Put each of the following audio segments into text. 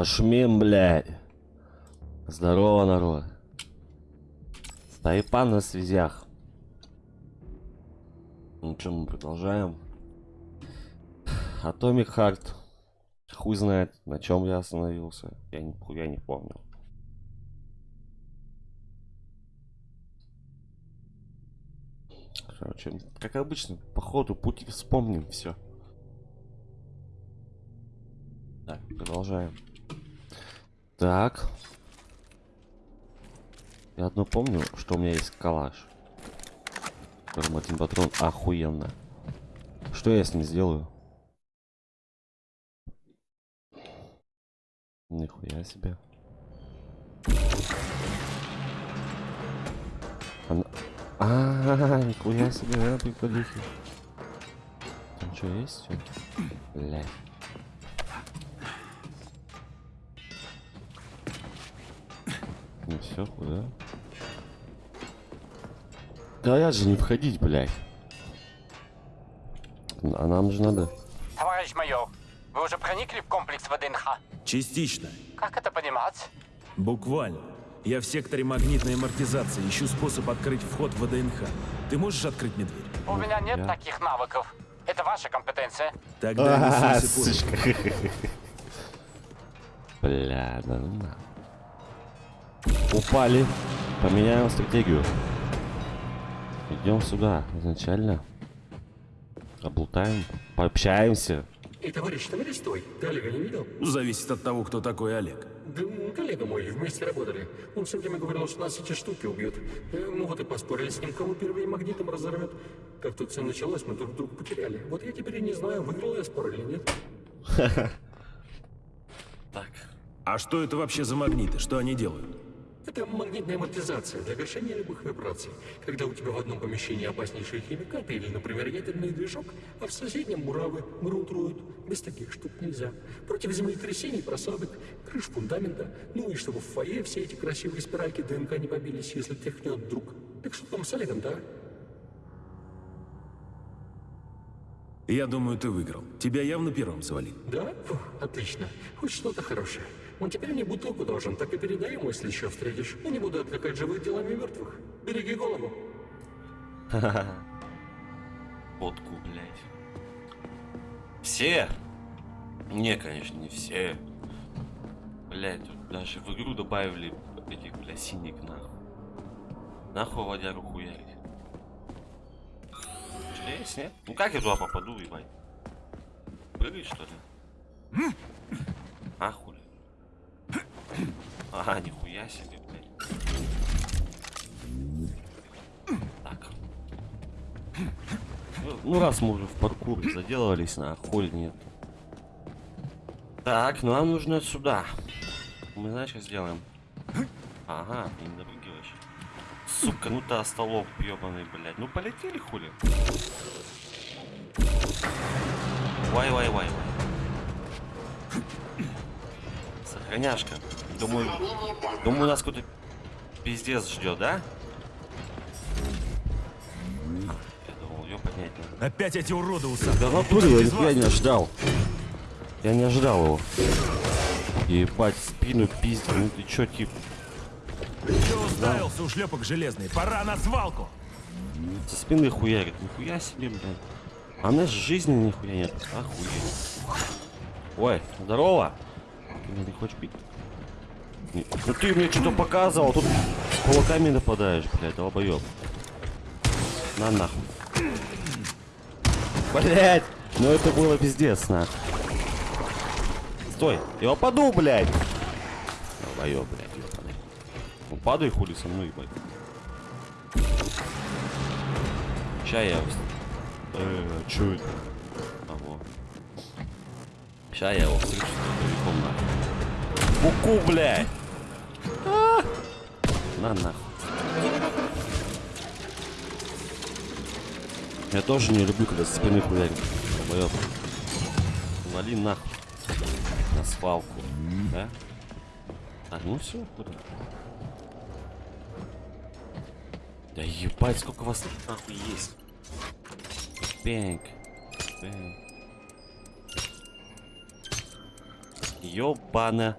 Пошмим, блядь. Здорово, народ. Тайпан на связях. Ну что, мы продолжаем. Atomic Heart. Хуй знает, на чем я остановился. Я ни хуя не помню. Короче, как обычно, по ходу пути вспомним все. Так, продолжаем. Так. Я одно помню, что у меня есть калаш. В котором один патрон охуенно. Что я с ним сделаю? Нихуя себе. Она... А, -а, -а нихуя себе, да, приколихи. Там что есть? Всё? Все, куда? Говорят же не входить, блядь. А нам же надо. Товарищ майор, вы уже проникли в комплекс ВДНХ? Частично. Как это понимать? Буквально. Я в секторе магнитной амортизации ищу способ открыть вход в ВДНХ. Ты можешь открыть мне дверь? У меня нет я- таких навыков. Это ваша компетенция. Тогда не А, суйся под сучка. Бля, да ну на. Упали. Поменяем стратегию. Идем сюда изначально. Облутаем. Пообщаемся. Эй, товарищ, товарищ, стой. Ты Олега не видел? Зависит от того, кто такой Олег. Да коллега мой, вместе работали. Он все время говорил, что нас эти штуки убьют. Э, Ну вот и поспорили с ним, кого первый магнитом разорвет. Как тут все началось, мы друг друга потеряли. Вот я теперь и не знаю, выиграл я спор или нет. Так. А что это вообще за магниты? Что они делают? Это магнитная амортизация для гашения любых вибраций. Когда у тебя в одном помещении опаснейшие химикаты или, например, ядерный движок, а в соседнем муравы, грунт роют. Без таких штук нельзя. Против землетрясений просадок, крыш фундамента. Ну и чтобы в фойе все эти красивые спиральки ДНК не побились, если тряхнет вдруг. Так что там с Олегом, да? Я думаю, ты выиграл. Тебя явно первым завалили. Да? Фу, отлично. Хоть что-то хорошее. Он теперь мне бутылку должен, так и передай ему, если еще встретишь. Я не буду отвлекать живых делами мертвых. Береги голову. Водку, блядь. Все? Не, конечно, не все. Блядь, тут даже в игру добавили этих, бля, синих нахуй. Нахуй водяру хуярить. Что есть, нет? Ну как я туда попаду, ебать? Прыгать, что ли? А, хули? Ага, нихуя себе, блядь. Так. Ну, раз мы уже в паркур заделывались, на хуй нет. Так, нам нужно сюда. Мы знаешь, что сделаем? Ага, не допрыгиваешь. Сука, ну ты остолоп ебаный, блядь. Ну полетели хули. Вай, вай, вай. Думаю, думаю, нас какой-то пиздец ждет, да? Я думал, ее поднять надо. Опять эти уроды усадки. Да натуре, я, не ожидал. Я не ожидал его. Ебать, спину пиздил. Ну ты чё, тип? Че уставился, ушлепок железный? Пора на свалку! Со спины хуярит. Нихуя себе, блядь. А у же жизни нихуя нет. Охуеть. Ой, здорово. Ты меня не хочешь пить? Ну ты мне что-то показывал, тут с кулаками нападаешь, блядь, долбоёб. На нахуй. Блядь, ну это было пиздец, нахуй. Стой, я упаду, блядь. Долбоёб, блядь, ёбаный. Ну падай хули со мной, ебать. Ща я... Э, чё это? А, во. Ща я его встречу с нахуй. Буку, блядь! А! На нахуй. Я тоже не люблю, когда со спины хуярит. Долбоёб. Вали нахуй. На свалку. Да? Так, ну все, куда? Да ебать, сколько вас тут нахуй есть. Бэнк. Бэнк. Ёбана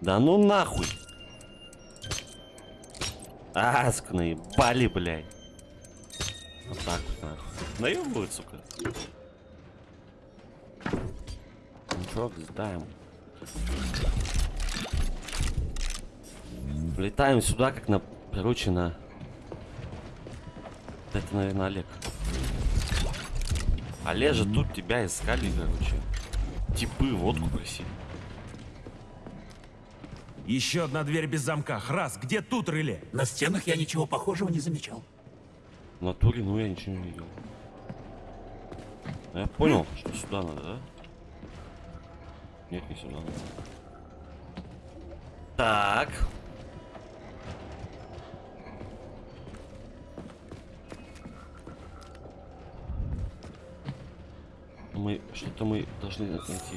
Да ну нахуй. Аск, наебали, блядь. Вот так вот, нахуй. Наебывают, сука. Ничего, сдаем. Влетаем сюда, как на, короче. Это, наверное, Олег. Олежа, тут тебя искали, короче. Типы водку просили. Еще одна дверь без замка. Храс, где тут реле? На стенах я ничего похожего не замечал. В натуре, ну я ничего не видел. А Я понял, что сюда надо, да? Нет, не сюда надо. Так. Мы что-то мы должны найти.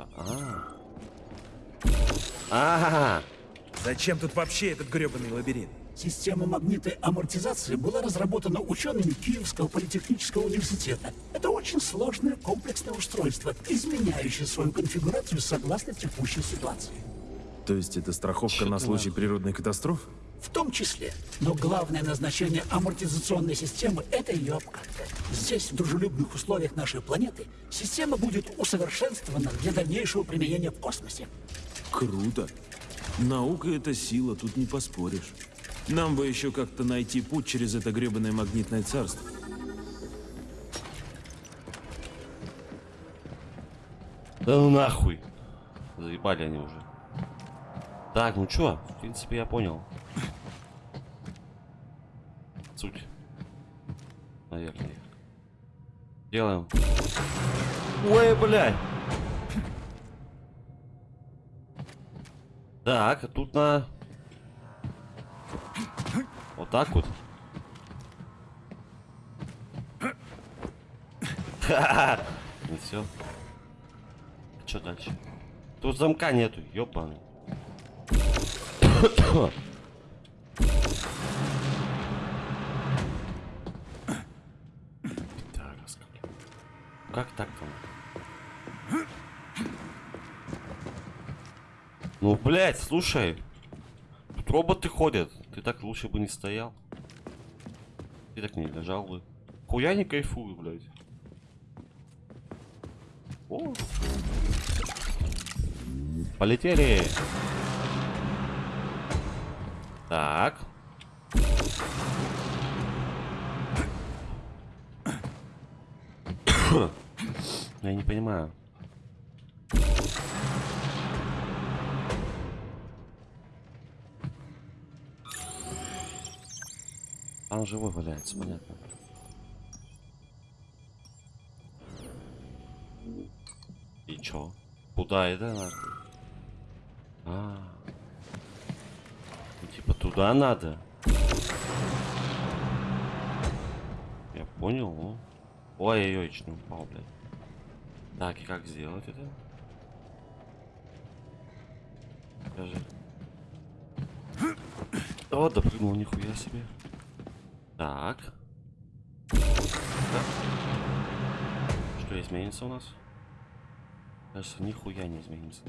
А. А. Зачем тут вообще этот гребаный лабиринт? Система магнитной амортизации была разработана учеными Киевского политехнического университета. Это очень сложное комплексное устройство, изменяющее свою конфигурацию согласно текущей ситуации. То есть это страховка Чё на случай природной катастрофы? В том числе. Но главное назначение амортизационной системы – это ее обкатка. Здесь, в дружелюбных условиях нашей планеты, система будет усовершенствована для дальнейшего применения в космосе. Круто. Наука — это сила, тут не поспоришь. Нам бы еще как-то найти путь через это гребаное магнитное царство. Да ну нахуй. Заебали они уже. Так, ну чё, в принципе, я понял. Суть. Наверное. Делаем. Ой, блядь. Так, а тут на... Вот так вот. Ха-ха. И все. Что дальше? Тут замка нету, ёбаный. Как так там? Ну, блядь, слушай. Тут роботы ходят. Ты так лучше бы не стоял. Ты так не лежал бы. Хуя не кайфую, блядь. О. Полетели. Так. Я не понимаю. Там живой валяется, понятно. И чё? Куда это нахуй? А, ну, типа туда надо. Я понял. ну. Ой-ой-ой, чуть упал, блядь. Так, и как сделать это? Скажи. О, допрыгнул, нихуя себе. Так. Что изменится у нас? Кажется, нихуя не изменится.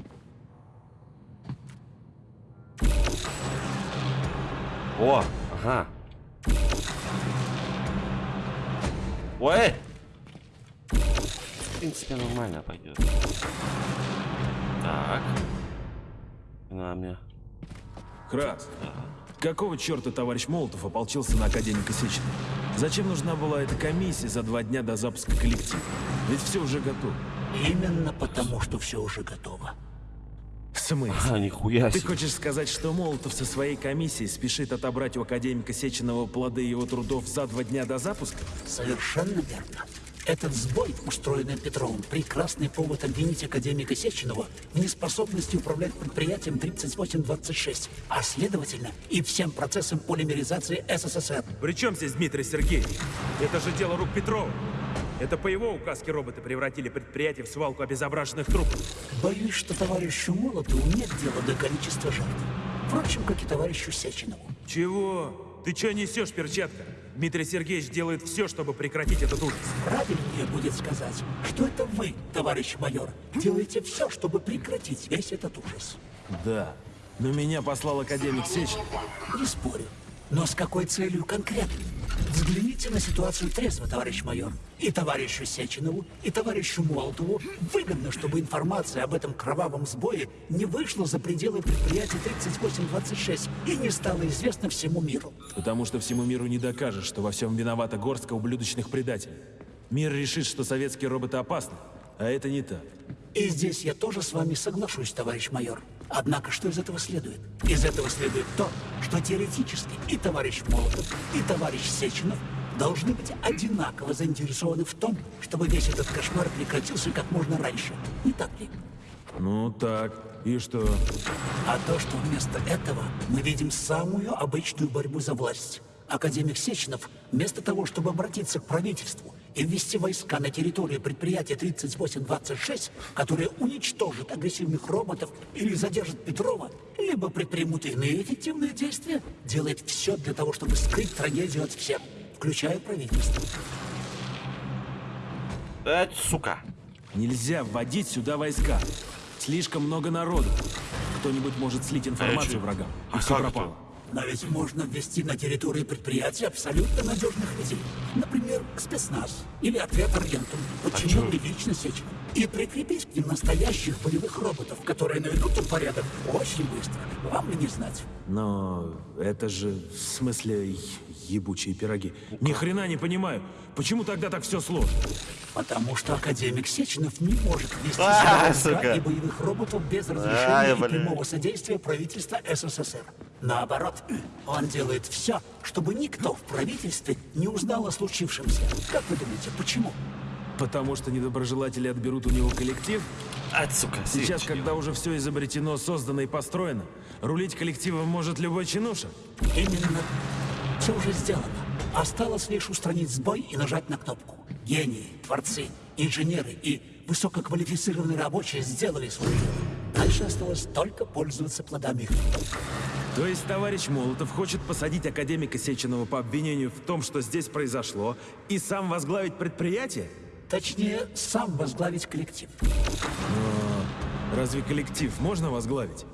О, ага. Ой! В принципе, нормально пойдет. Так. На мне. Храс, какого черта товарищ Молотов ополчился на академика Сечина? Зачем нужна была эта комиссия за два дня до запуска коллектива? Ведь все уже готово. Именно потому, что все уже готово. В смысле? А, нихуя Ты себе. хочешь сказать, что Молотов со своей комиссией спешит отобрать у академика Сеченова плоды его трудов за два дня до запуска? Совершенно верно. Этот сбой, устроенный Петровым, прекрасный повод обвинить академика Сеченова в неспособности управлять предприятием 3826, а следовательно и всем процессом полимеризации СССР. При чем здесь Дмитрий Сергеевич? Это же дело рук Петрова. Это по его указке роботы превратили предприятие в свалку обезображенных трупов. Боюсь, что товарищу Молотову нет дела до количества жертв. Впрочем, как и товарищу Сеченову. Чего? Ты что несешь, перчатка? Дмитрий Сергеевич делает все, чтобы прекратить этот ужас. Правильнее будет сказать, что это вы, товарищ майор, делаете все, чтобы прекратить весь этот ужас. Да, но меня послал академик Сечин. Не спорю. Но с какой целью конкретно? Взгляните на ситуацию трезво, товарищ майор. И товарищу Сеченову, и товарищу Молотову выгодно, чтобы информация об этом кровавом сбое не вышла за пределы предприятия 3826 и не стала известна всему миру. Потому что всему миру не докажешь, что во всем виновата горстка ублюдочных предателей. Мир решит, что советские роботы опасны, а это не так. И здесь я тоже с вами соглашусь, товарищ майор. Однако что из этого следует? Из этого следует то, что теоретически и товарищ Молотов, и товарищ Сеченов должны быть одинаково заинтересованы в том, чтобы весь этот кошмар прекратился как можно раньше. Не так ли? Ну так, и что? А то, что вместо этого мы видим самую обычную борьбу за власть. Академик Сеченов, вместо того, чтобы обратиться к правительству и ввести войска на территорию предприятия 3826, которое уничтожит агрессивных роботов или задержит Петрова, либо предпримут иные эффективные действия, делает все для того, чтобы скрыть трагедию от всех, включая правительство. Эй, сука. Нельзя вводить сюда войска. Слишком много народу. Кто-нибудь может слить информацию чё? врагам, и А все пропало. Но ведь можно ввести на территории предприятия абсолютно надежных людей. Например, спецназ или отряд Аргентум. Почему чё? не лично сечь? И прикрепить к ним настоящих полевых роботов, которые наведут тут порядок очень быстро. Вам ли не знать? Но это же, в смысле, ебучие пироги. Ни хрена не понимаю. Почему тогда так все сложно? Потому что академик Сеченов не может вести А, сука. и боевых роботов без Ай, разрешения и прямого содействия правительства СССР. Наоборот, он делает все, чтобы никто в правительстве не узнал о случившемся. Как вы думаете, почему? Потому что недоброжелатели отберут у него коллектив? Ать, сука. Сейчас, сечь. когда уже все изобретено, создано и построено, рулить коллективом может любой чинуша? Именно все уже сделано. Осталось лишь устранить сбой и нажать на кнопку. Гении, творцы, инженеры и высококвалифицированные рабочие сделали свое дело. Дальше осталось только пользоваться плодами их. То есть товарищ Молотов хочет посадить академика Сеченова по обвинению в том, что здесь произошло, и сам возглавить предприятие? Точнее, сам возглавить коллектив. Разве коллектив можно возглавить?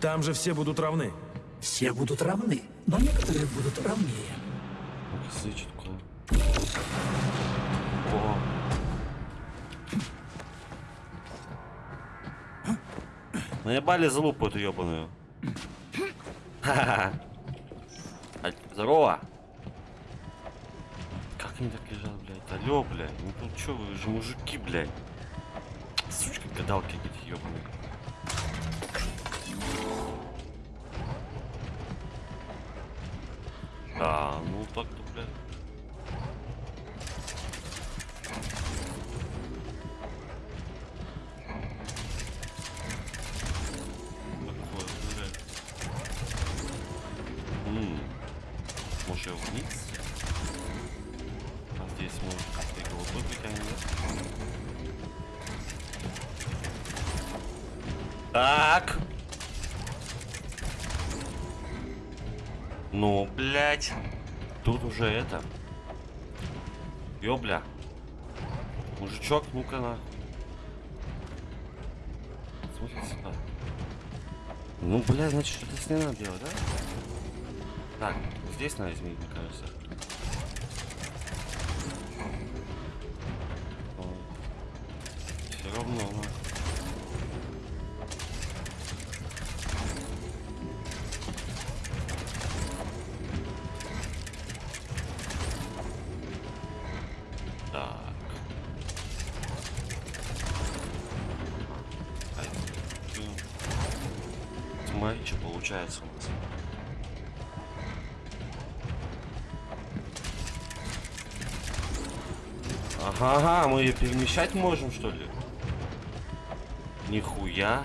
Там же все будут равны. Все будут равны, но некоторые будут равнее. Куда. О. Наебали залупу эту ебаную. Здорово. Как они так лежат, блядь? Алло, блядь. Ну тут чё, вы же мужики, блядь. Сучка, гадалки эти ебаные. А, ну так-то, блядь. Может, вниз? А здесь может как-то голубой притянет, да? Так. Ну, блядь. Тут уже это. Ёбля. Мужичок, ну-ка на. Смотри сюда. Ну, бля, значит, что-то с ней надо делать, да? Так, здесь надо изменить, мне кажется. Перемещать можем, что ли? Нихуя.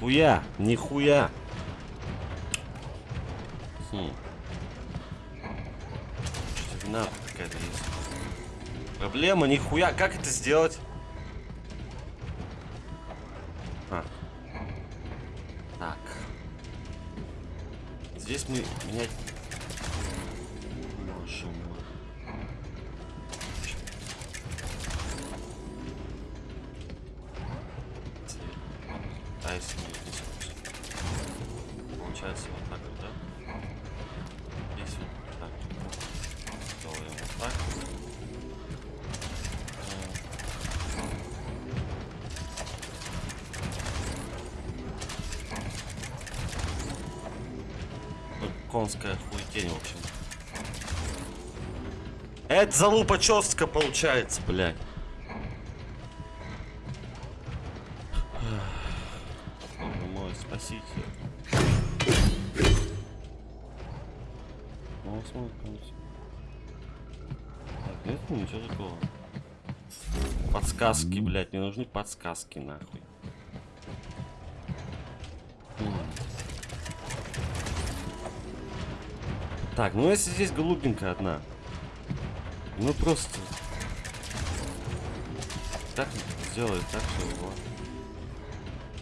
Нихуя, нихуя. Хм. Что-то вина есть. Проблема, нихуя. Как это сделать? А. Так. Здесь мы менять залупа чёстка получается, блядь. Мой, спасите. Ну, смотри, ну, ничего. Подсказки, блядь, мне нужны подсказки, нахуй. Так, ну если здесь голубенькая одна. Ну просто. Так сделай так, что его.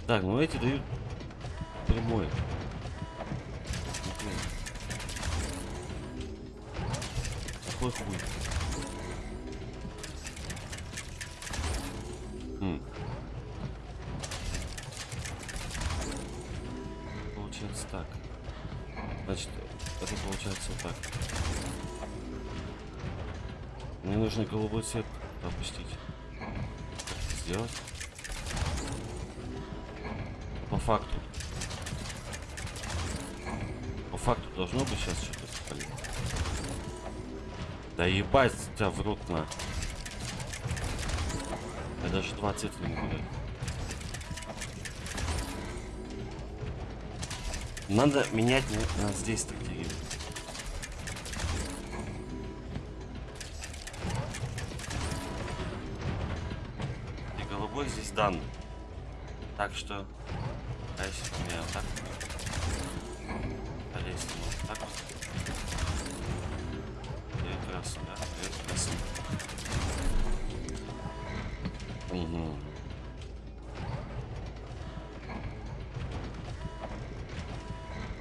Так, ну эти дают прямой. Какой хуй? М. Мне нужно голубой цвет опустить. Как это сделать? По факту. По факту должно быть сейчас что-то. блин. Да ебать тебя в рот на. Я даже два цвета не буду. Надо менять на, здесь стратегию. Так что... А если поменяю так? А если вот так вот? Прекрасно, да? Прекрасно. Угу.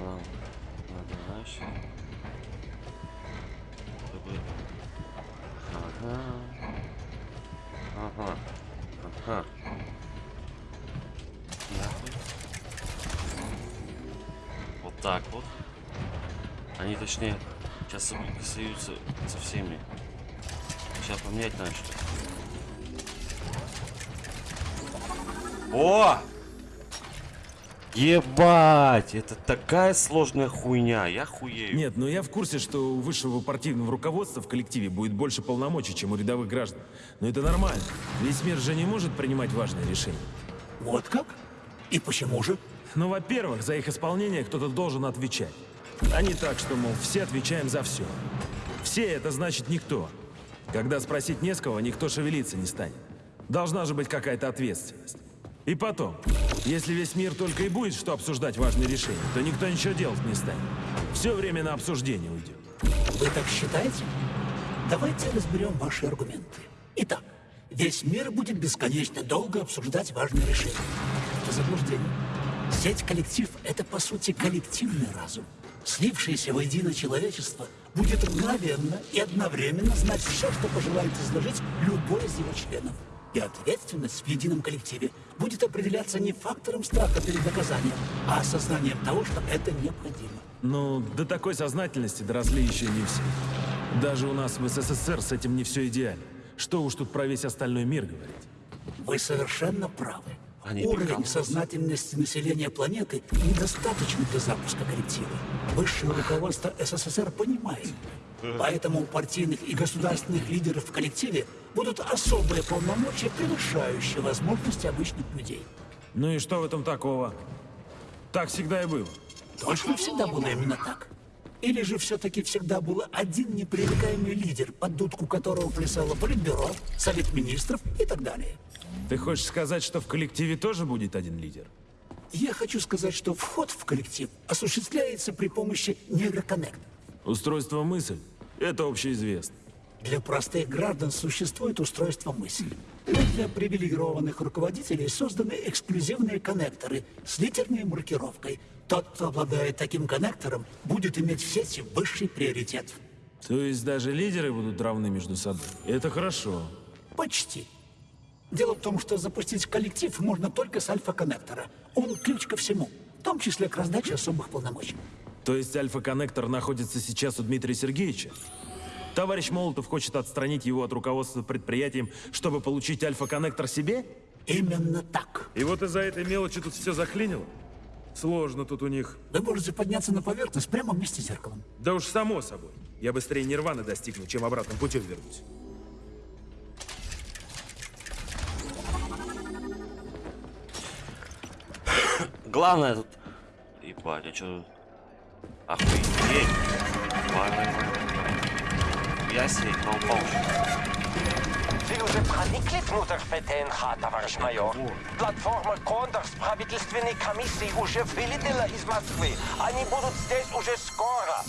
Ладно, надо дальше. Чтобы... Ага. Ага. Ага. Так вот. Они точнее сейчас соприкасаются со всеми. Сейчас поменять надо что О! Ебать, это такая сложная хуйня, я хуею. Нет, но я в курсе, что у высшего партийного руководства в коллективе будет больше полномочий, чем у рядовых граждан. Но это нормально. Весь мир же не может принимать важные решения. Вот как? И почему же? Ну, во-первых, за их исполнение кто-то должен отвечать. А не так, что, мол, все отвечаем за все. Все — это значит никто. Когда спросить не с кого, никто шевелиться не станет. Должна же быть какая-то ответственность. И потом, если весь мир только и будет что обсуждать важные решения, то никто ничего делать не станет. Все время на обсуждение уйдет. Вы так считаете? Давайте разберем ваши аргументы. Итак, весь мир будет бесконечно долго обсуждать важные решения. Это заблуждение. Сеть коллектив — это, по сути, коллективный разум. Слившееся воедино человечество будет мгновенно и одновременно знать все, что пожелает изложить любой из его членов. И ответственность в едином коллективе будет определяться не фактором страха перед наказанием, а осознанием того, что это необходимо. Ну, до такой сознательности доросли еще не все. Даже у нас в СССР с этим не все идеально. Что уж тут про весь остальной мир говорить. Вы совершенно правы. Они Уровень сознательности населения планеты недостаточен для запуска коллектива. Высшее руководство СССР понимает. Поэтому у партийных и государственных лидеров в коллективе будут особые полномочия, превышающие возможности обычных людей. Ну и что в этом такого? Так всегда и было. Точно всегда было именно так? Или же все-таки всегда был один непререкаемый лидер, под дудку которого плясало Политбюро, Совет Министров и так далее? Ты хочешь сказать, что в коллективе тоже будет один лидер? Я хочу сказать, что вход в коллектив осуществляется при помощи нейроконнекта. Устройство мысль — это общеизвестно. Для простых граждан существует устройство мысли. Но для привилегированных руководителей созданы эксклюзивные коннекторы с литерной маркировкой. Тот, кто обладает таким коннектором, будет иметь в сети высший приоритет. То есть даже лидеры будут равны между собой. Это хорошо. Почти. Дело в том, что запустить коллектив можно только с альфа-коннектора. Он ключ ко всему, в том числе к раздаче особых полномочий. То есть альфа-коннектор находится сейчас у Дмитрия Сергеевича? Товарищ Молотов хочет отстранить его от руководства предприятием, чтобы получить альфа-коннектор себе? Именно так. И вот из-за этой мелочи тут все заклинило? Сложно тут у них. Вы можете подняться на поверхность прямо вместе с зеркалом. Да уж само собой. Я быстрее нирваны достигну, чем обратным путем вернусь. Главное тут... Ебать, я чё... Охуеть. Я себе на упал. Ви уже проникли внутрь ФТНХ, товарищ майор? Платформа Кондор с правительственной комиссией уже вылетела из Москвы. Они будут здесь уже скоро.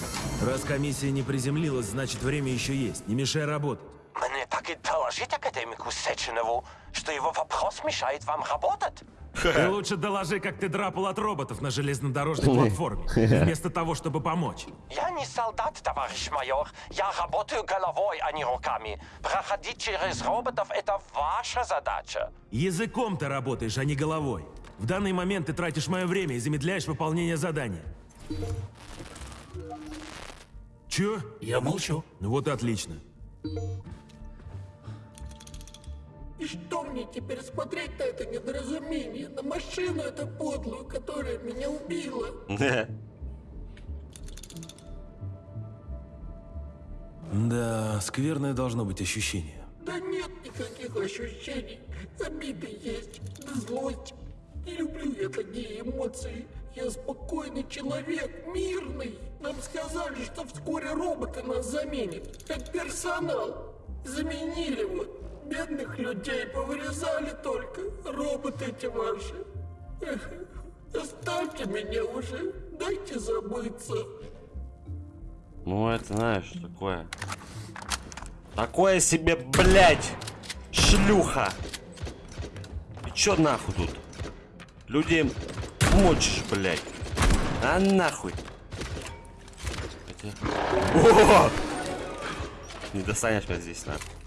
Раз комиссия не приземлилась, значит время еще есть. Не мешай работать. Мне так и доложить академику Сеченову, что его вопрос мешает вам работать. Ты лучше доложи, как ты драпал от роботов на железнодорожной платформе, вместо того, чтобы помочь. Я не солдат, товарищ майор. Я работаю головой, а не руками. Проходить через роботов — это ваша задача. Языком ты работаешь, а не головой. В данный момент ты тратишь мое время и замедляешь выполнение задания. Чё? Я молчу. Ну вот и отлично. И что мне теперь смотреть на это недоразумение, на машину эту подлую, которая меня убила? Да, скверное должно быть ощущение. Да нет никаких ощущений. Обиды есть, да злость. Не люблю я такие эмоции. Я спокойный человек, мирный. Нам сказали, что вскоре роботы нас заменят. Как персонал. Заменили вот. Бедных людей повырезали только. Роботы эти ваши. Эх, оставьте меня уже. Дайте забыться. Ну, это знаешь, такое. Такое себе, блядь, шлюха. И чё нахуй тут? Людям мочишь, блядь. А нахуй. Хотя... О! Не достанешь меня здесь, нахуй.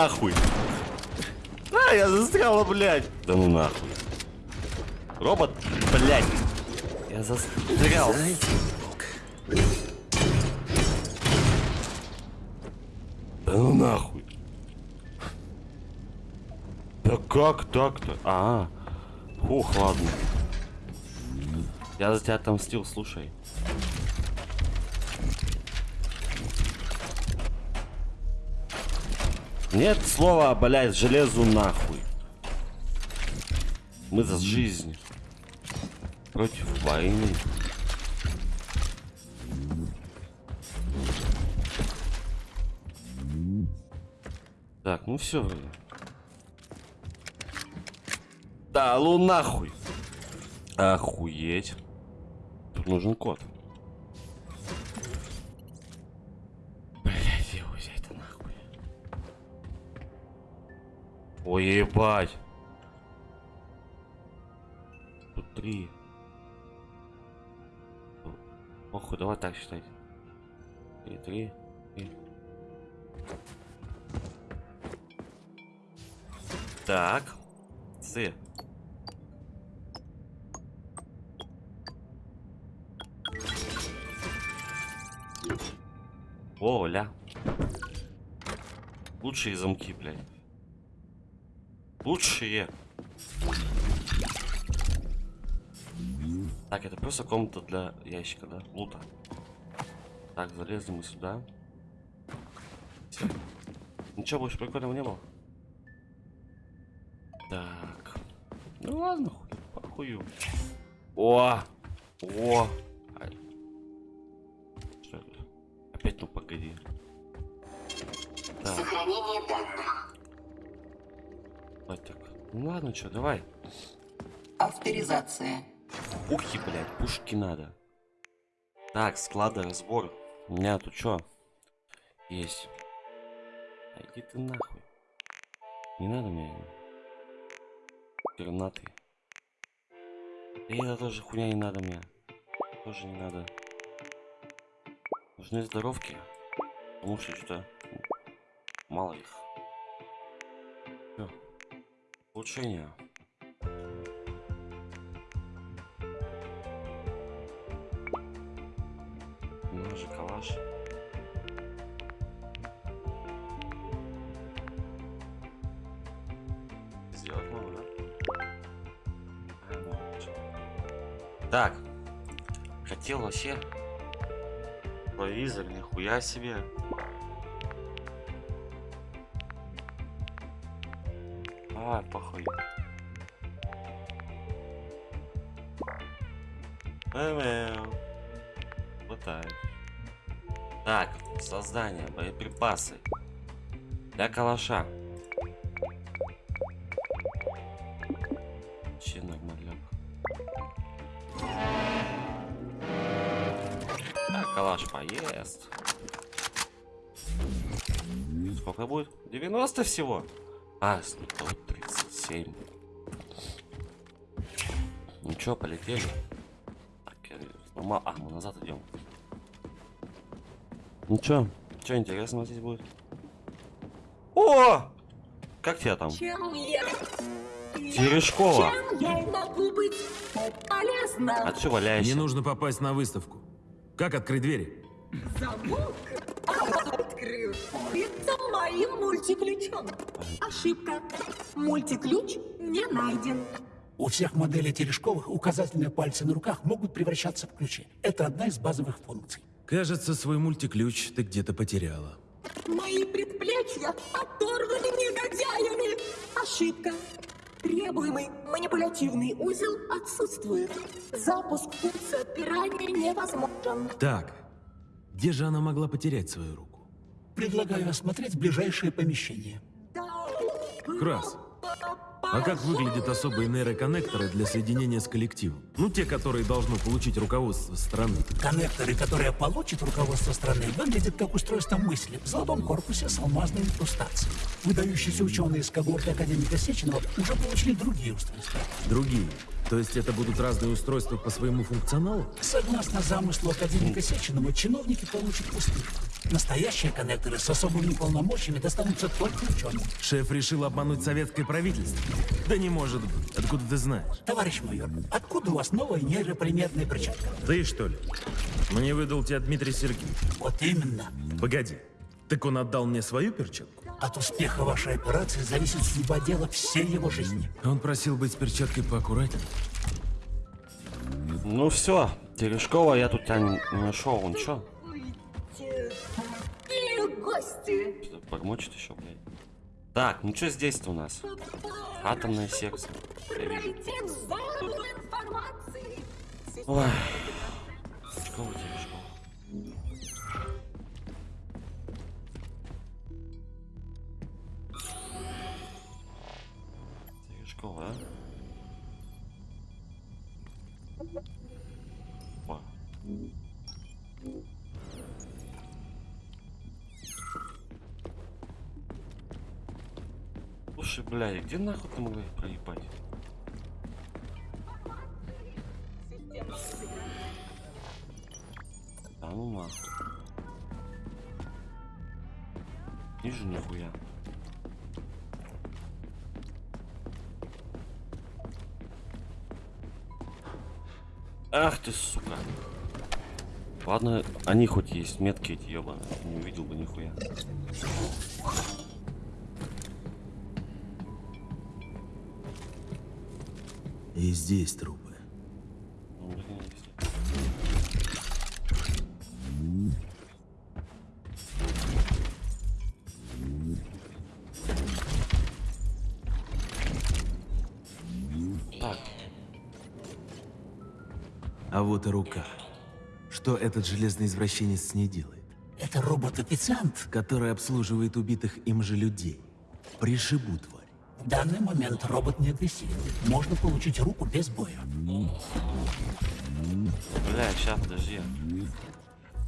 Нахуй. А, я застряла, блядь. Да ну нахуй. Робот, блядь. Я застрял. Да ну нахуй. Да как так-то? А, Ух, ладно. Я за тебя отомстил, слушай. Нет слова, блядь, железу нахуй. Мы за жизнь. Против войны. Так, ну все. Да, ну нахуй. Охуеть. Тут нужен код. Ой, ебать. Тут три. Похуй, давай так считать. Три, три, три. Так. С. Оля. Лучшие замки, блядь. Лучшие. Так, это просто комната для ящика, да? Лута. Так, залезли мы сюда. Всё. Ничего больше прикольного не было? Так. Ну ладно, хуй, похую. О! О! Ай. Что это? Опять ну погоди. Так, Сохранение данных. Ну ладно, что, давай. Авторизация. Пухи, блядь, пушки надо. Так, склады, разбор. У меня тут что? Есть. А Иди ты нахуй. Не надо мне. Гранаты. И это тоже хуйня не надо мне. Тоже не надо. Нужны здоровки. Потому что что-то мало их. Всё. Улучшение. Ножи, калаш. Сделать могу. Так. Хотел вообще. Провизор, нихуя себе. А, похуй. Мэу. Пытаюсь. Так, создание, боеприпасы. Для калаша. Че нормалек. Так, калаш поест. Сколько будет? 90 всего? А, вот 7. Ничего, ну полетели. Так, мама, ну, а, мы назад идем. Ну чё? Чё интересного здесь будет? О! Как тебя там? Чем я? Терешкова. Чем я могу быть полезна? А ты валяешься? Мне нужно попасть на выставку. Как открыть двери? Замок? Открыл. Это моим мультиключом. Ошибка. Мультиключ не найден. У всех моделей Терешковых указательные пальцы на руках могут превращаться в ключи. Это одна из базовых функций. Кажется, свой мультиключ ты где-то потеряла. Мои предплечья оторваны негодяями. Ошибка. Требуемый манипулятивный узел отсутствует. Запуск функции отпирания невозможен. Так, где же она могла потерять свою руку? Предлагаю осмотреть ближайшее помещение. Крас. А как выглядят особые нейроконнекторы для соединения с коллективом? Ну, те, которые должны получить руководство страны. Коннекторы, которые получит руководство страны, выглядят как устройство мысли в золотом корпусе с алмазной инкрустацией. Выдающиеся ученые из когорты академика Сеченова уже получили другие устройства. Другие. То есть это будут разные устройства по своему функционалу? Согласно замыслу академика Сеченова, чиновники получат пустышку. Настоящие коннекторы с особыми полномочиями достанутся только ученым. Шеф решил обмануть советское правительство? Да не может быть. Откуда ты знаешь? Товарищ майор, откуда у вас новая нейрополимерная перчатка? Ты что ли? Мне выдал тебя Дмитрий Сергеевич. Вот именно. Погоди. Так он отдал мне свою перчатку? От успеха вашей операции зависит судьба дела всей его жизни. Он просил быть с перчаткой поаккуратнее. Ну все, Терешкова я тут тебя не нашел. Он чё? Гости. Что-то бормочет еще, блядь. Так, ну что здесь-то у нас? Атомное сердце. Вижу. Пройти в Терешкова, а? Опа. Слушай, блядь, где нахуй ты могла их проебать? Да ну нахуй. Вижу нихуя. Ах ты, сука. Ладно, они хоть есть метки эти ебаные. Не увидел бы нихуя. И здесь трупы. Ну, блин, А вот и рука. Что этот железный извращенец с ней делает? Это робот-официант. Который обслуживает убитых им же людей. Пришибу, тварь. В данный момент робот не агрессивен. Можно получить руку без боя. бля, сейчас, подожди.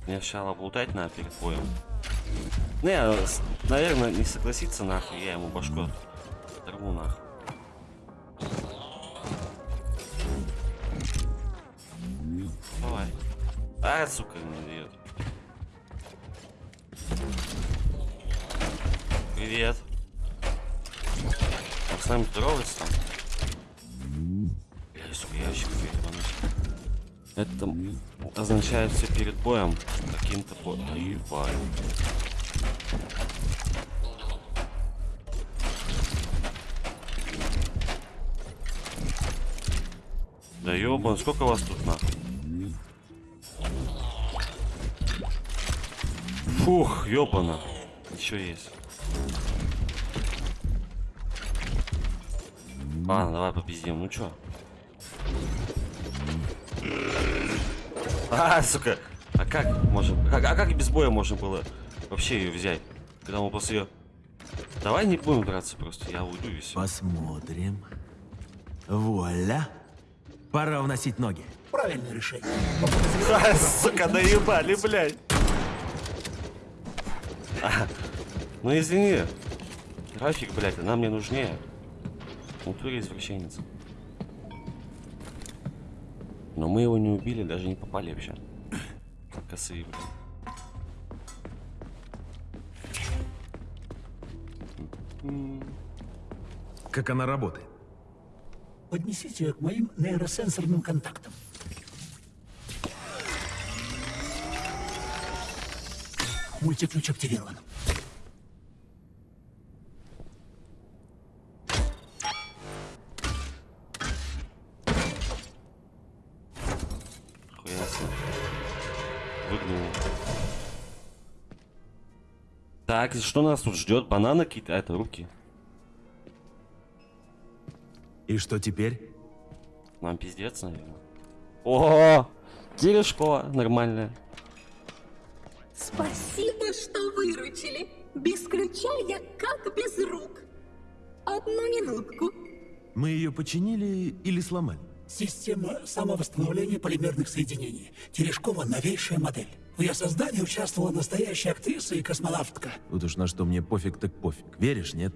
Мне сначала облутать надо перед боем. Не, с- наверное, не согласится нахуй, я ему башку оторву нахуй. Сука, дает. Привет. Он с нами здоровается там? Бля, сука, я вообще ебанусь. Это означает все перед боем каким-то по... Да ебать. Да ёбан, сколько вас тут нахуй? Фух, ёбана. Еще есть. Ладно, давай попиздим. Ну чё? А, сука. А как можем... Как, а как без боя можно было вообще ее взять? Когда мы после ее... Давай не будем драться просто, я уйду и все. Посмотрим. Вуаля. Пора вносить ноги. Правильное решение. Сука, наебали, блядь. А, ну извини. График, блядь, она мне нужнее. Натуре извращенец. Но мы его не убили, даже не попали вообще. Косые, блядь. Как она работает? Поднесите ее к моим нейросенсорным контактам. Мультиключ активирован. Так, что нас тут ждет? Бананы какие-то? А, это руки. И что теперь? Нам пиздец, наверное. О, Терешкова нормальная. Спасибо, что выручили. Без ключа я как без рук. Одну минутку. Мы ее починили или сломали? Система самовосстановления полимерных соединений. Терешкова новейшая модель. В ее создании участвовала настоящая актриса и космонавтка. Вот уж на что мне пофиг так пофиг. Веришь, нет?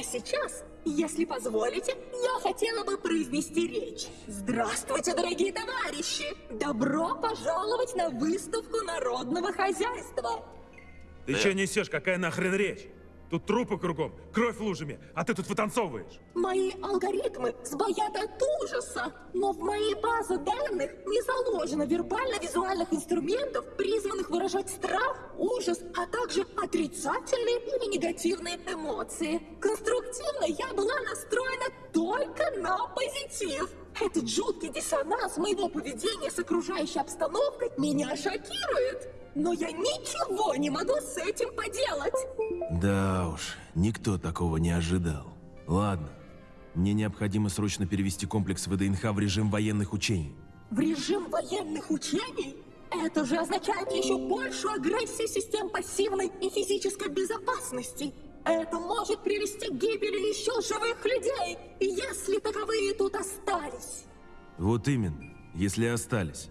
А сейчас, если позволите, я хотела бы произнести речь. Здравствуйте, дорогие товарищи! Добро пожаловать на выставку народного хозяйства. Ты что несешь? Какая нахрен речь? Тут трупы кругом, кровь лужами, а ты тут вытанцовываешь. Мои алгоритмы сбоят от ужаса, но в моей базе данных не заложено вербально-визуальных инструментов, призванных выражать страх, ужас, а также отрицательные или негативные эмоции. Конструктивно я была настроена только на позитив. Этот жуткий диссонанс моего поведения с окружающей обстановкой меня шокирует. Но я ничего не могу с этим поделать. Да уж, никто такого не ожидал. Ладно, мне необходимо срочно перевести комплекс ВДНХ в режим военных учений. В режим военных учений? Это же означает еще большую агрессию систем пассивной и физической безопасности. Это может привести к гибели еще живых людей, если таковые тут остались. Вот именно, если остались.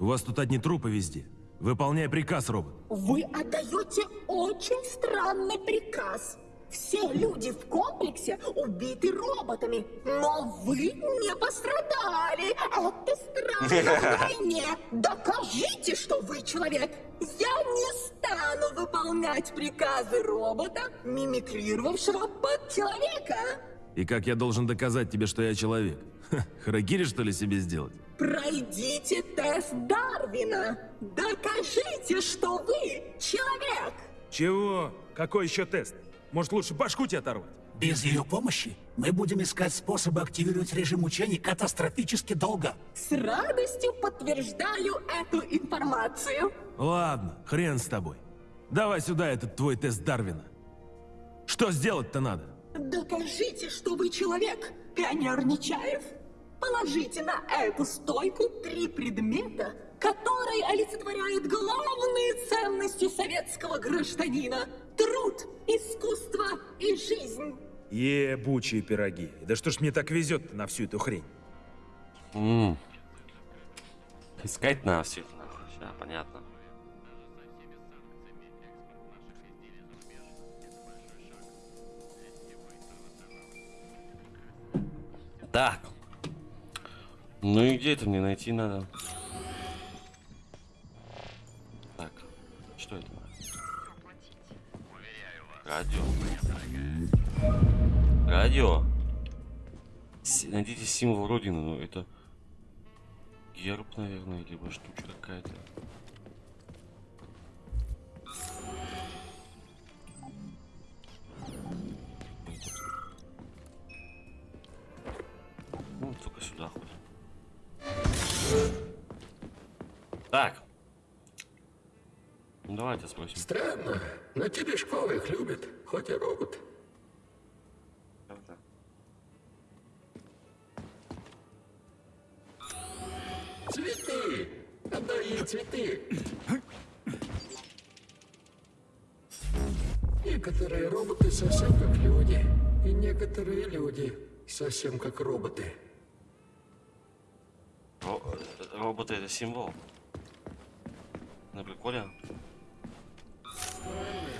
У вас тут одни трупы везде. Выполняй приказ, робот. Вы отдаете очень странный приказ. Все люди в комплексе убиты роботами, но вы не пострадали. Это странно вдвойне. Докажите, что вы человек. Я не стану выполнять приказы робота, мимикрировавшего под человека. И как я должен доказать тебе, что я человек? Ха, Харакири, что ли, себе сделать? Пройдите тест Дарвина. Докажите, что вы человек. Чего? Какой еще тест? Может, лучше башку тебе оторвать? Без ее помощи мы будем искать способы активировать режим учений катастрофически долго. С радостью подтверждаю эту информацию. Ладно, хрен с тобой. Давай сюда этот твой тест Дарвина. Что сделать-то надо? Докажите, что вы человек, пионер Нечаев. Положите на эту стойку три предмета, которые олицетворяют главные ценности советского гражданина. Труд, искусство и жизнь. Ебучие пироги. Да что ж мне так везет на всю эту хрень? М. Искать на все это нахуй. Сейчас, понятно. Так. Ну и где это мне найти надо? Так. Что это? Радио. Радио. С- Найдите символ Родины, ну это герб, наверное, либо штучка какая-то. Так. Ну, давайте спросим. Странно, но Терешкова их любит, хоть и робот. Правда? Цветы! Отдай ей цветы! Некоторые роботы совсем как люди, и некоторые люди совсем как роботы. Ро- э, роботы это символ. На приколе.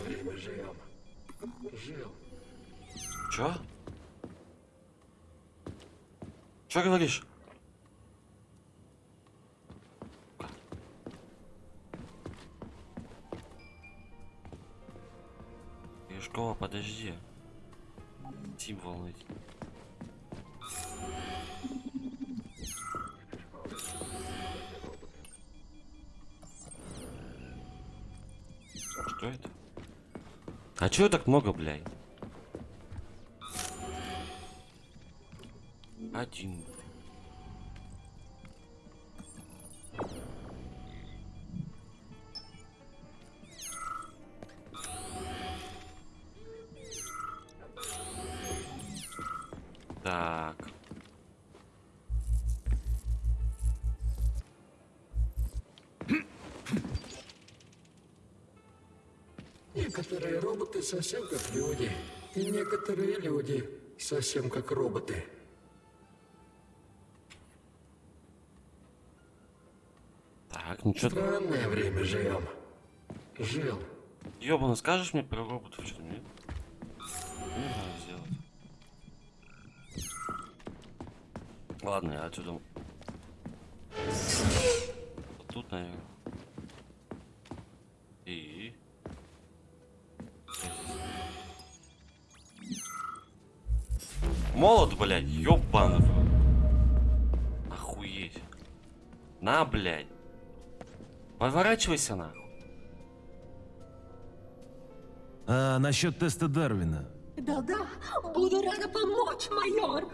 Время живем. Говоришь? Юшкова, подожди. Символ найти. А чё так много, блядь? Один. Так. Некоторые роботы совсем как люди, и некоторые люди совсем как роботы. Так, ну чё ты... Странное время живем. Жил. Ёбану, скажешь мне про роботов что-то, нет? Не знаю сделать. Ладно, я отсюда... Вот тут, наверное. Блядь, рот. Охуеть. На, блядь. Поворачивайся нахуй. А насчет теста Дарвина. Да-да, буду рада помочь, майор.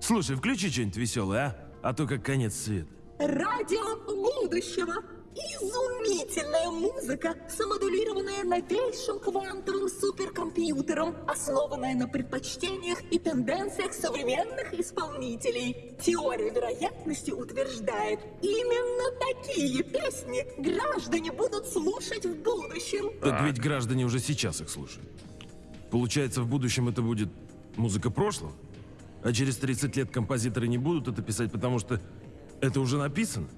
Слушай, включи что-нибудь веселое, а? А то как конец света. Радио будущего. Изумительная музыка, самодулированная новейшим квантовым суперкомпьютером, основанная на предпочтениях и тенденциях современных исполнителей. Теория вероятности утверждает, именно такие песни граждане будут слушать в будущем. Так ведь граждане уже сейчас их слушают. Получается, в будущем это будет музыка прошлого? А через 30 лет композиторы не будут это писать, потому что это уже написано?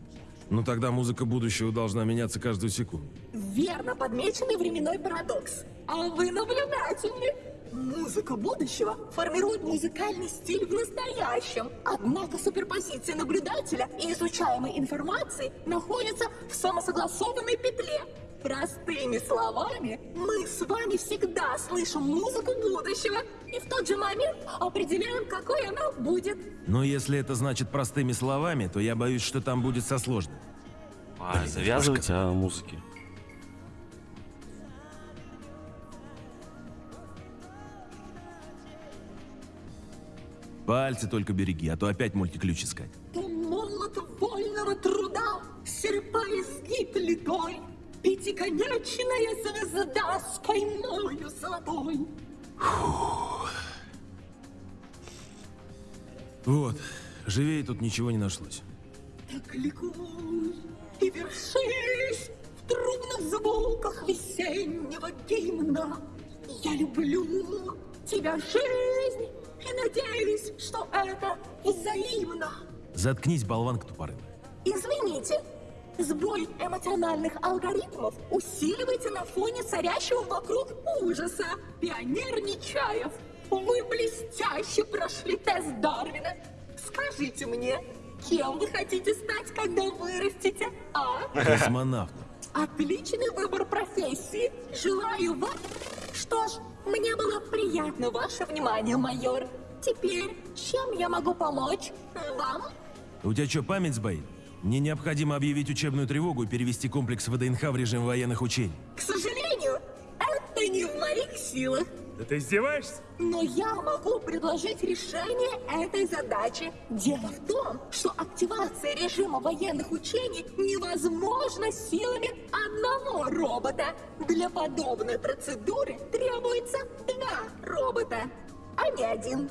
Ну тогда музыка будущего должна меняться каждую секунду. Верно подмеченный временной парадокс. А вы наблюдательны. Музыка будущего формирует музыкальный стиль в настоящем. Однако суперпозиция наблюдателя и изучаемой информации находится в самосогласованной петле. Простыми словами, мы с вами всегда слышим музыку будущего и в тот же момент определяем, какой она будет. Но если это значит простыми словами, то я боюсь, что там будет со сложным. А, завязывайте о музыке. Пальцы только береги, а то опять мультиключ искать. То молот вольного труда литой, Пятиконечная звезда с каймою золотой. Вот, живее тут ничего не нашлось. Так ликуй и вершись в трубных звуках весеннего гимна. Я люблю тебя, жизнь, и надеюсь, что это взаимно. Заткнись, болванка тупорылая. Извините, сбой эмоциональных алгоритмов усиливается на фоне царящего вокруг ужаса. Пионер Нечаев, вы блестяще прошли тест Дарвина. Скажите мне, кем вы хотите стать, когда вырастете, а? Космонавт. Отличный выбор профессии. Желаю вам... Что ж, мне было приятно ваше внимание, майор. Теперь, чем я могу помочь вам? У тебя что, память сбоит? Мне необходимо объявить учебную тревогу и перевести комплекс ВДНХ в режим военных учений. К сожалению, это не в моих силах. Да ты издеваешься? Но я могу предложить решение этой задачи. Дело в том, что активация режима военных учений невозможна силами одного робота. Для подобной процедуры требуется два робота, а не один.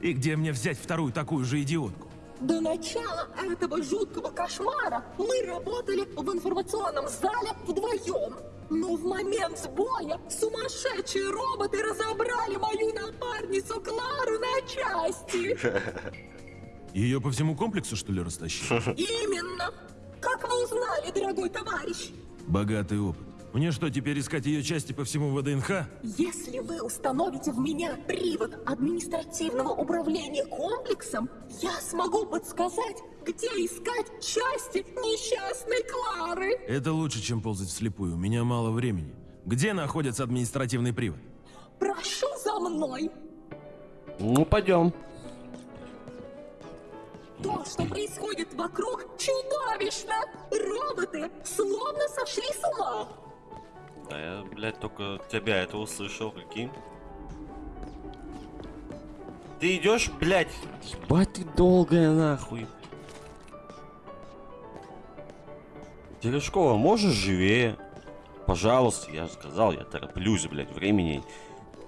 И где мне взять вторую такую же идиотку? До начала этого жуткого кошмара мы работали в информационном зале вдвоем. Но в момент сбоя сумасшедшие роботы разобрали мою напарницу Клару на части. Ее по всему комплексу, что ли, растащили? Именно. Как вы узнали, дорогой товарищ? Богатый опыт. Мне что, теперь искать ее части по всему ВДНХ? Если вы установите в меня привод административного управления комплексом, я смогу подсказать, где искать части несчастной Клары. Это лучше, чем ползать вслепую. У меня мало времени. Где находится административный привод? Прошу за мной. Ну, пойдем. То, что происходит вокруг, чудовищно. Роботы словно сошли с ума. Да я, блядь, только тебя это услышал, прикинь. Ты идешь, блядь? Ебать ты долгая нахуй. Терешкова, можешь живее? Пожалуйста, я же сказал, я тороплюсь, блядь, времени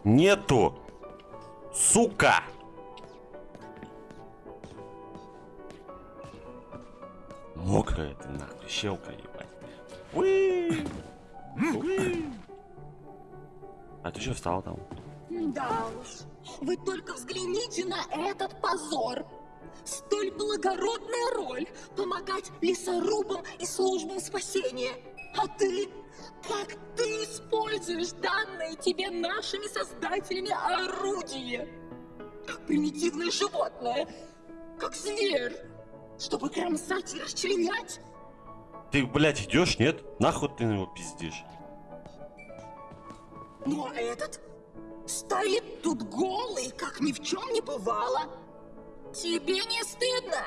нету. Сука! Мокрая ты нахуй, щелка, ебать. Уи! А ты что встал там? Да уж, вы только взгляните на этот позор. Столь благородная роль – помогать лесорубам и службам спасения. А ты, как ты используешь данные тебе нашими создателями орудие? Как примитивное животное, как зверь, чтобы кромсать и расчленять. Ты, блядь, идешь, нет? Нахуй ты на него пиздишь? Ну а этот стоит тут голый, как ни в чем не бывало. Тебе не стыдно?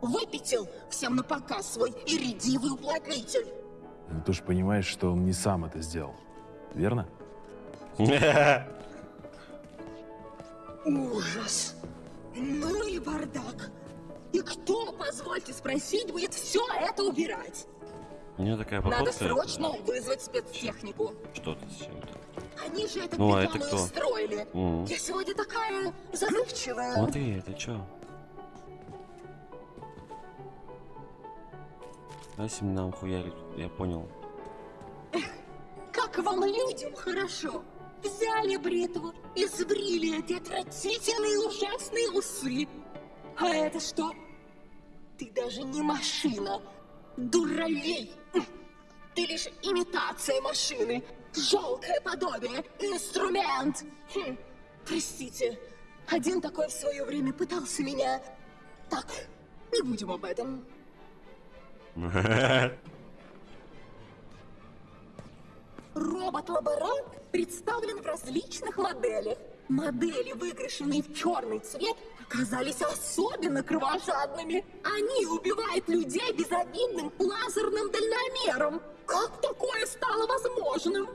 Выпятил всем на показ свой иридивый уплотнитель. Ну ты ж понимаешь, что он не сам это сделал. Верно? Ужас. Ну и бардак. И кто, позвольте спросить, будет все это убирать? У меня такая Надо походка. срочно вызвать спецтехнику. Что ты с чем-то? Они же это Ну, а это кто? устроили. Мгм. Я сегодня такая забывчивая. Смотри, это чё? Дайте нам хуярить, я понял. Как вам людям хорошо? Взяли бритву и сбрили эти отвратительные ужасные усы. А это что? Ты даже не машина. Дуралей. Ты лишь имитация машины. Жалкое подобие. Инструмент. Хм, Простите. Один такой в свое время пытался меня... Так, не будем об этом. Робот-лаборант представлен в различных моделях. Модели, выкрашенные в черный цвет, оказались особенно кровожадными. Они убивают людей безобидным лазерным дальномером. Как такое стало возможным?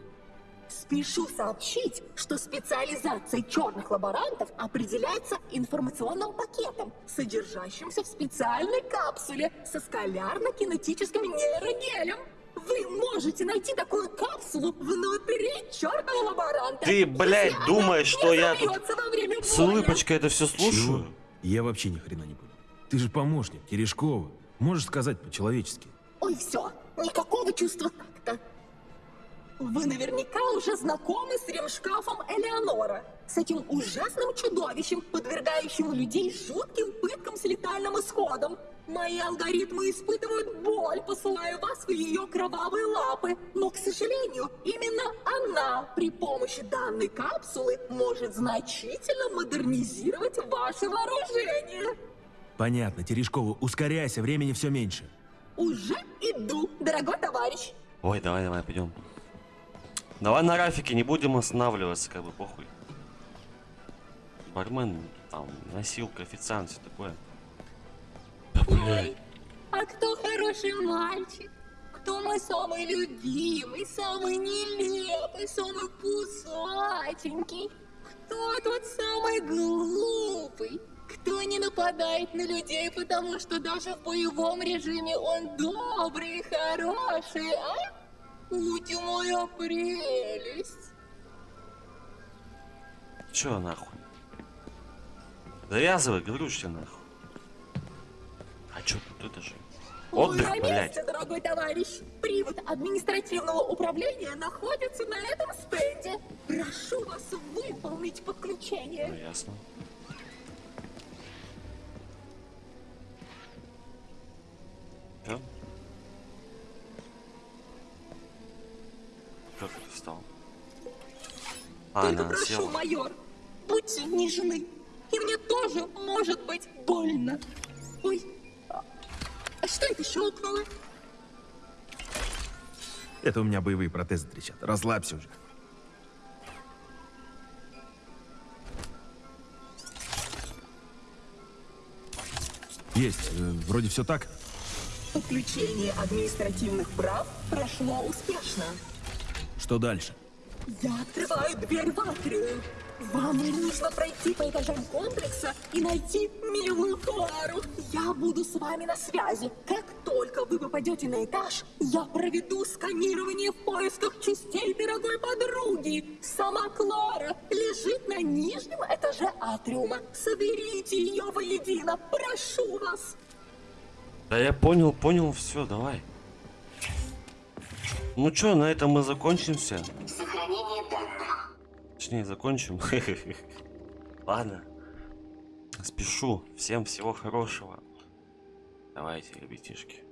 Спешу сообщить, что специализация черных лаборантов определяется информационным пакетом, содержащимся в специальной капсуле со скалярно-кинетическим нейрогелем. Вы можете найти такую капсулу внутри чертового лаборанта? Ты, блядь, думаешь, что я тут С улыбочкой это все слушаю? Чего? Я вообще ни хрена не понял. Ты же помощник Терешкова. Можешь сказать по-человечески. Ой, все, никакого чувства такта. Вы наверняка уже знакомы с ремшкафом Элеонора. С этим ужасным чудовищем, подвергающим людей жутким пыткам с летальным исходом. Мои алгоритмы испытывают боль, посылая вас в ее кровавые лапы. Но, к сожалению, именно она при помощи данной капсулы может значительно модернизировать ваше вооружение. Понятно, Терешкова, ускоряйся, времени все меньше. Уже иду, дорогой товарищ. Ой, давай, давай, пойдем. Давай на Рафике не будем останавливаться, как бы похуй. Бармен, там, носилка, официант, все такое. Да, блядь. А кто хороший мальчик? Кто мой самый любимый, самый нелепый, самый пусатенький? Кто тот самый глупый? Кто не нападает на людей, потому что даже в боевом режиме он добрый и хороший, а? Ути моя прелесть. Чё нахуй? Завязывай, говорю, что нахуй. А чё тут это же? Вы Отдых, на блядь. месте, дорогой товарищ. Привод административного управления находится на этом стенде. Прошу вас выполнить Ну, подключение. ясно. Чё? Как это встал? А, Только она прошу, села. майор, будьте нежны. И мне тоже может быть больно. Ой, а что это щелкнуло? Это у меня боевые протезы трещат. Расслабься уже. Есть. э, вроде все так. Подключение административных прав прошло успешно. Что дальше? Я открываю дверь в атриум. Вам нужно пройти по этажам комплекса и найти милую Клару. Я буду с вами на связи. Как только вы попадете на этаж, я проведу сканирование в поисках частей дорогой подруги. Сама Клара лежит на нижнем этаже атриума. Соберите ее воедино, прошу вас. Да я понял, понял, все, давай. Ну чё, на этом мы закончимся. Сохранение данных. Точнее, закончим. Ладно. Спешу. Всем всего хорошего. Давайте, ребятишки.